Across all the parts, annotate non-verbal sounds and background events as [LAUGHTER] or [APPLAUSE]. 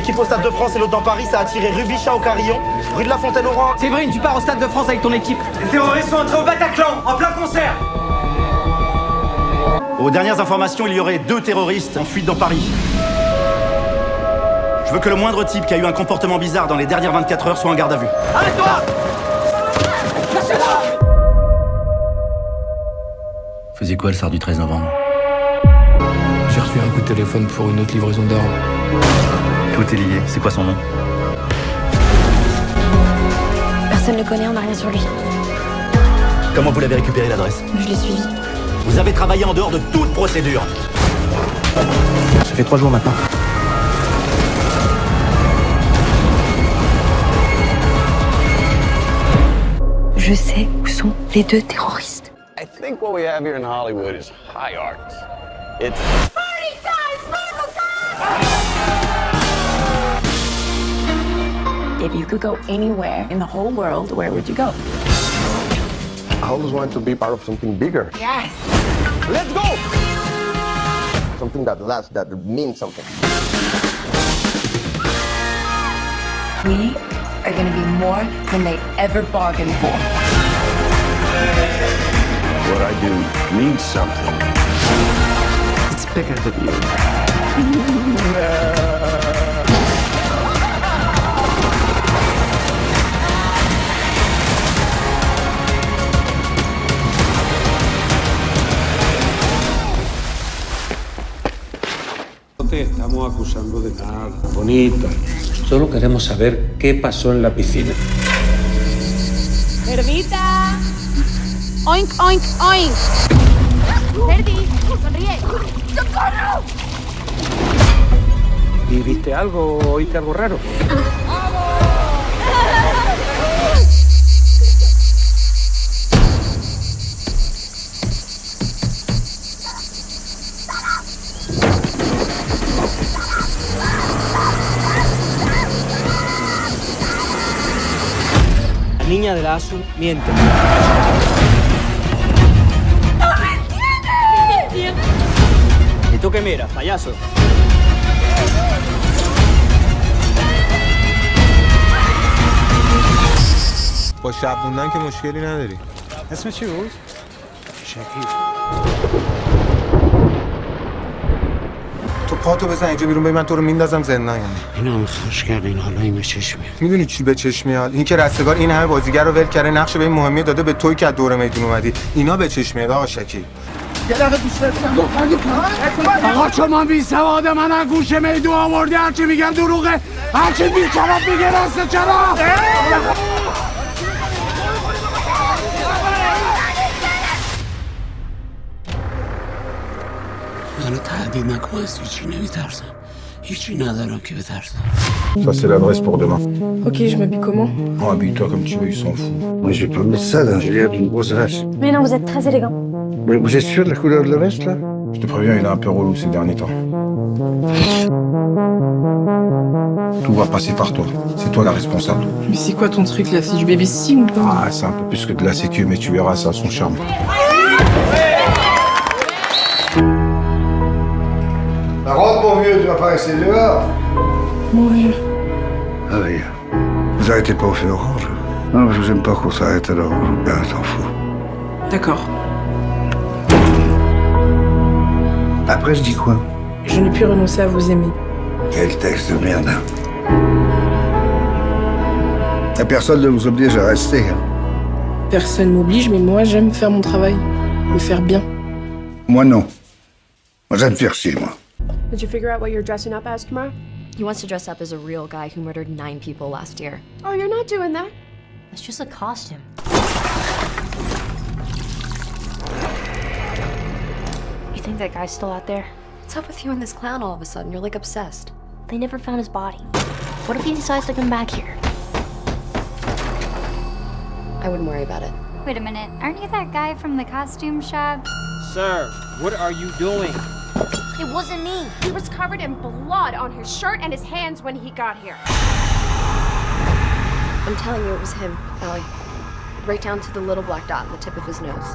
équipe au Stade de France et l'autre dans Paris, ça a attiré Rubichat au Carillon, rue de la Fontaine au Roi. Séverine, tu pars au Stade de France avec ton équipe. Les terroristes sont entrés au Bataclan, en plein concert Aux dernières informations, il y aurait deux terroristes en fuite dans Paris. Je veux que le moindre type qui a eu un comportement bizarre dans les dernières 24 heures soit en garde à vue. Arrête-toi Faisais quoi le soir du 13 novembre? J'ai reçu un coup de téléphone pour une autre livraison d'armes. Tout est lié. C'est quoi son nom? Personne ne le connaît, on n'a rien sur lui. Comment vous l'avez récupéré l'adresse? Je l'ai suivi. Vous avez travaillé en dehors de toute procédure. Ça fait trois jours maintenant. Je sais où sont les deux terroristes. I think what we have here in Hollywood is high art. It's If you could go anywhere in the whole world, where would you go? I always wanted to be part of something bigger. Yes. Let's go! Something that lasts, that means something. We are going to be more than they ever bargained for. What I do means something. It's bigger than you. Te estamos acusando de nada, bonita. Solo queremos saber qué pasó en la piscina. ¡Cerdita! ¡Oink, oink, oink! ¡Cerdi! ¡Sonríe! ¡Socorro! ¿Y viste algo o oíste algo raro? niña de la ASU miente. ¿Y tú qué miras, payaso? با شب موندن که مشکلی نداری اسم چی بود؟ شکیب پاتو بزن اینجا بیرون ببین من تو رو میندازم زندان یعنی. اینا هم خوش کردین حالا این به چشم می‌دونی چی به چشم میاد؟ این که رستگار این همه بازیگر رو ول کرده نقش به این مهمی داده به توی که از دور میدون اومدی. اینا به چشم میاد آقا شکیب آقا شما بی سواد من از گوش میدون آوردی هرچی میگم دروغه. هرچی بی کلاب میگه راست چرا؟ منو تهدید نکن از هیچی نمیترسم هیچی ندارم که بترسم Ça c'est l'adresse pour demain. Ok, je m'habille comment Oh, habille-toi comme tu veux, ils s'en foutent. Moi, je vais pas mettre ça, là. J'ai l'air d'une grosse vache. Mais non, vous êtes très élégant. Mais vous êtes sûr de la couleur de la veste, là Je te préviens, il est un peu relou ces derniers temps. Tout va passer par toi. C'est toi la responsable. Mais c'est quoi ton truc là Si je baby sim ou pas Ah, c'est un peu plus que de la sécu, mais tu verras, ça a son charme. Bah, mon vieux, tu vas pas rester dehors. Mon vieux. Ah oui. Vous arrêtez pas au feu orange Non, je vous aime pas qu'on s'arrête alors. Je vous garde t'en fous. D'accord. Après, je dis quoi? Je n'ai pu renoncer à vous aimer. Quel texte de merde. hein. La personne ne vous oblige à rester. hein. Personne m'oblige, mais moi j'aime faire mon travail. Le faire bien. Moi, non. Moi, j'aime faire chier, moi. Did you figure out what you're dressing up as tomorrow? He wants to dress up as a real guy who murdered nine people last year. Oh, you're not doing that. It's just a costume. You think that guy's still out there? What's up with you and this clown all of a sudden? You're like obsessed. They never found his body. What if he decides to come back here? I wouldn't worry about it. Wait a minute, aren't you that guy from the costume shop? Sir, what are you doing? It wasn't me. He was covered in blood on his shirt and his hands when he got here. I'm telling you, it was him, Allie. Right down to the little black dot on the tip of his nose.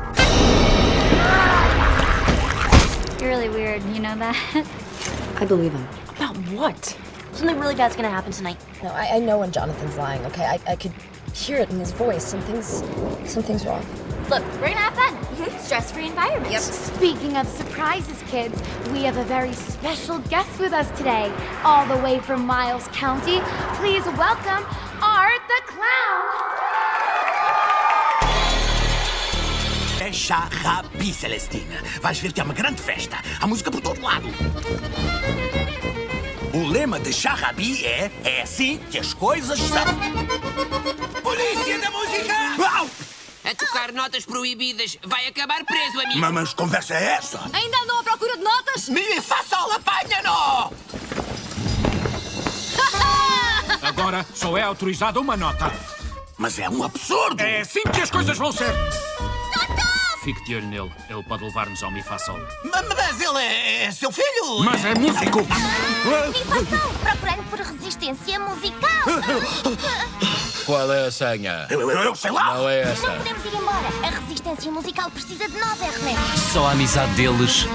You're really weird, you know that? I believe him. About what? Something really bad's gonna happen tonight. No, I, I know when Jonathan's lying, okay? I, I could hear it in his voice. Something's something's wrong. Look, we're gonna have fun. Mm-hmm. Stress-free environment. Yep. Speaking of surprises, kids, we have a very special guest with us today, all the way from Miles County. Please welcome Art the Clown. É Charrabi, Celestina. Vais ver que é uma grande festa. Há música por todo lado. O lema de Charrabi é É assim que as coisas são. Polícia da música! Au! Tocar notas proibidas. Vai acabar preso, amigo. Mas, mas conversa é essa? Ainda andam à procura de notas? Me faça apanha-no! [LAUGHS] Agora só é autorizada uma nota. Mas é um absurdo! É assim que as coisas vão ser! Fique de olho nele. Ele pode levar-nos ao Mifasol. Ma- Mas ele é, é seu filho! Mas é músico! Mifação, procurando por resistência musical. [LAUGHS] Qual é a senha? Eu, eu- eu sei lá! Não é essa. Não podemos ir embora. A resistência musical precisa de nós, Ernesto. Só a amizade deles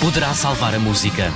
poderá salvar a música.